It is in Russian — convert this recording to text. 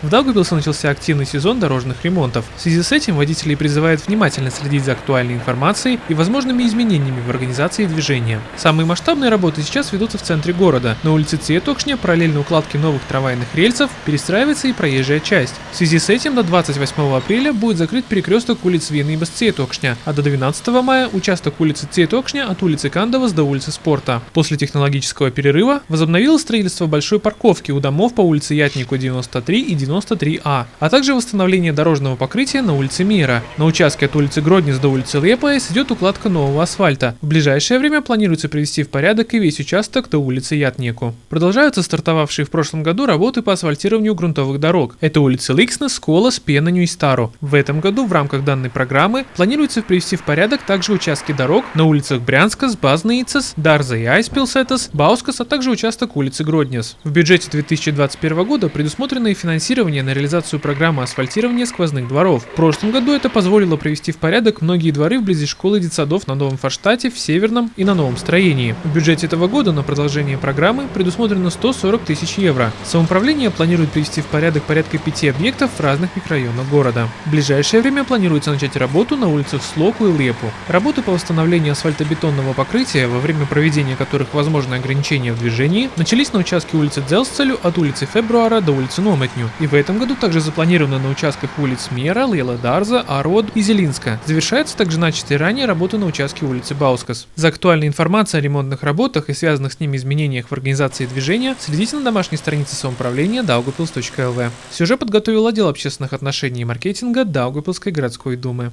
В Даугавпилсе начался активный сезон дорожных ремонтов. В связи с этим водителей призывают внимательно следить за актуальной информацией и возможными изменениями в организации движения. Самые масштабные работы сейчас ведутся в центре города. На улице Циетокшня параллельно укладке новых трамвайных рельсов перестраивается и проезжая часть. В связи с этим до 28 апреля будет закрыт перекресток улиц Веныбас Циетокшня, а до 12 мая участок улицы Циетокшня от улицы Кандовас до улицы Спорта. После технологического перерыва возобновилось строительство большой парковки у домов по улице Ятнику 93 и 93А, а также восстановление дорожного покрытия на улице Мира. На участке от улицы Гроднес до улицы Лепаес идет укладка нового асфальта. В ближайшее время планируется привести в порядок и весь участок до улицы Ятнику. Продолжаются стартовавшие в прошлом году работы по асфальтированию грунтовых дорог. Это улицы Ликснес, Сколас, Пенаню и Стару. В этом году в рамках данной программы планируется привести в порядок также участки дорог на улицах Брянска, Базнаицес, Дарза и Айзпилсетас, Баускас, а также участок улицы Гроднес. В бюджете 2021 года предусмотрено и финансирование на реализацию программы асфальтирования сквозных дворов. В прошлом году это позволило привести в порядок многие дворы вблизи школ и детсадов на Новом Форштате, в Северном и на новом строении. В бюджете этого года на продолжение программы предусмотрено 140 тысяч евро. Самоуправление планирует привести в порядок порядка пяти объектов в разных микрорайонах города. В ближайшее время планируется начать работу на улицах Слоку и Лепу. Работы по восстановлению асфальтобетонного покрытия, во время проведения которых возможны ограничения в движении, начались на участке улицы Дзелсцелю от улицы Фебруара до улицы Нометню. И в этом году также запланировано на участках улиц Мера, Лейла Дарза, Арод и Зелинска. Завершается также начатые ранее работы на участке улицы Баускас. За актуальной информацией о ремонтных работах и связанных с ними изменениях в организации движения следите на домашней странице самоуправления daugavpils.lv. Сюжет подготовил отдел общественных отношений и маркетинга Даугавпилской городской думы.